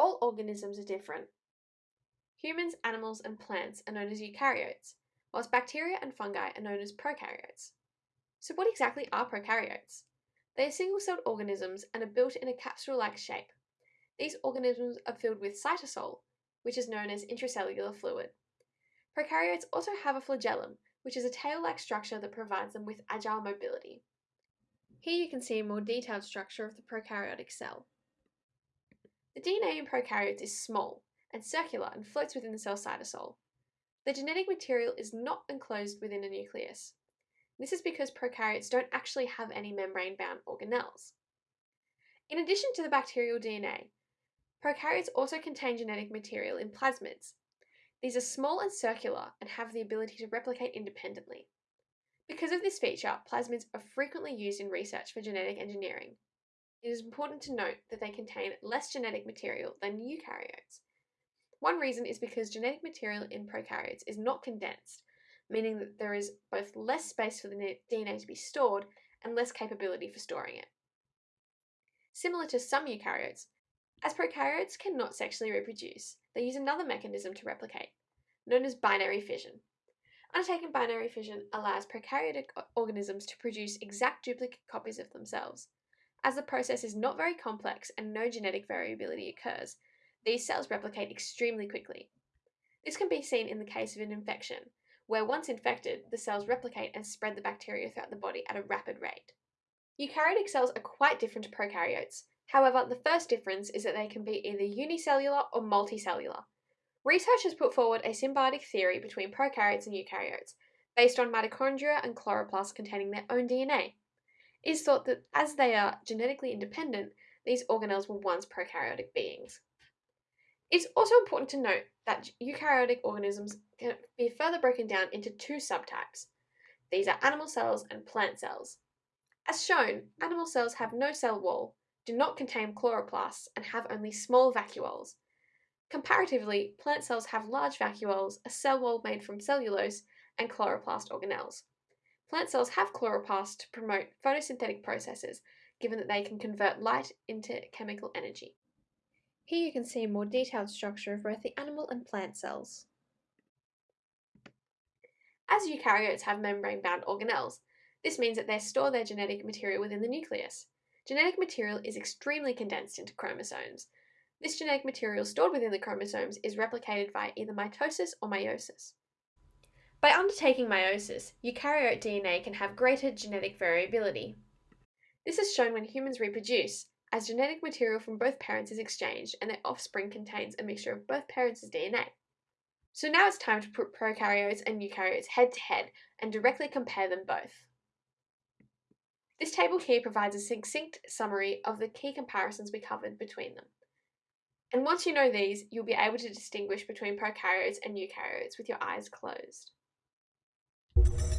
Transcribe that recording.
All organisms are different. Humans, animals, and plants are known as eukaryotes, whilst bacteria and fungi are known as prokaryotes. So what exactly are prokaryotes? They are single-celled organisms and are built in a capsule-like shape. These organisms are filled with cytosol, which is known as intracellular fluid. Prokaryotes also have a flagellum, which is a tail-like structure that provides them with agile mobility. Here you can see a more detailed structure of the prokaryotic cell. The DNA in prokaryotes is small and circular and floats within the cell cytosol. The genetic material is not enclosed within a nucleus. This is because prokaryotes don't actually have any membrane-bound organelles. In addition to the bacterial DNA, prokaryotes also contain genetic material in plasmids. These are small and circular and have the ability to replicate independently. Because of this feature, plasmids are frequently used in research for genetic engineering. It is important to note that they contain less genetic material than eukaryotes. One reason is because genetic material in prokaryotes is not condensed, meaning that there is both less space for the DNA to be stored and less capability for storing it. Similar to some eukaryotes, as prokaryotes cannot sexually reproduce, they use another mechanism to replicate, known as binary fission. Undertaking binary fission allows prokaryotic organisms to produce exact duplicate copies of themselves. As the process is not very complex and no genetic variability occurs, these cells replicate extremely quickly. This can be seen in the case of an infection, where once infected, the cells replicate and spread the bacteria throughout the body at a rapid rate. Eukaryotic cells are quite different to prokaryotes. However, the first difference is that they can be either unicellular or multicellular, Research has put forward a symbiotic theory between prokaryotes and eukaryotes, based on mitochondria and chloroplasts containing their own DNA. Is thought that as they are genetically independent, these organelles were once prokaryotic beings. It's also important to note that eukaryotic organisms can be further broken down into two subtypes. These are animal cells and plant cells. As shown, animal cells have no cell wall, do not contain chloroplasts, and have only small vacuoles, Comparatively, plant cells have large vacuoles, a cell wall made from cellulose, and chloroplast organelles. Plant cells have chloroplasts to promote photosynthetic processes, given that they can convert light into chemical energy. Here you can see a more detailed structure of both the animal and plant cells. As eukaryotes have membrane-bound organelles, this means that they store their genetic material within the nucleus. Genetic material is extremely condensed into chromosomes, this genetic material stored within the chromosomes is replicated via either mitosis or meiosis. By undertaking meiosis, eukaryote DNA can have greater genetic variability. This is shown when humans reproduce, as genetic material from both parents is exchanged and their offspring contains a mixture of both parents' DNA. So now it's time to put prokaryotes and eukaryotes head to head and directly compare them both. This table here provides a succinct summary of the key comparisons we covered between them. And once you know these, you'll be able to distinguish between prokaryotes and eukaryotes with your eyes closed you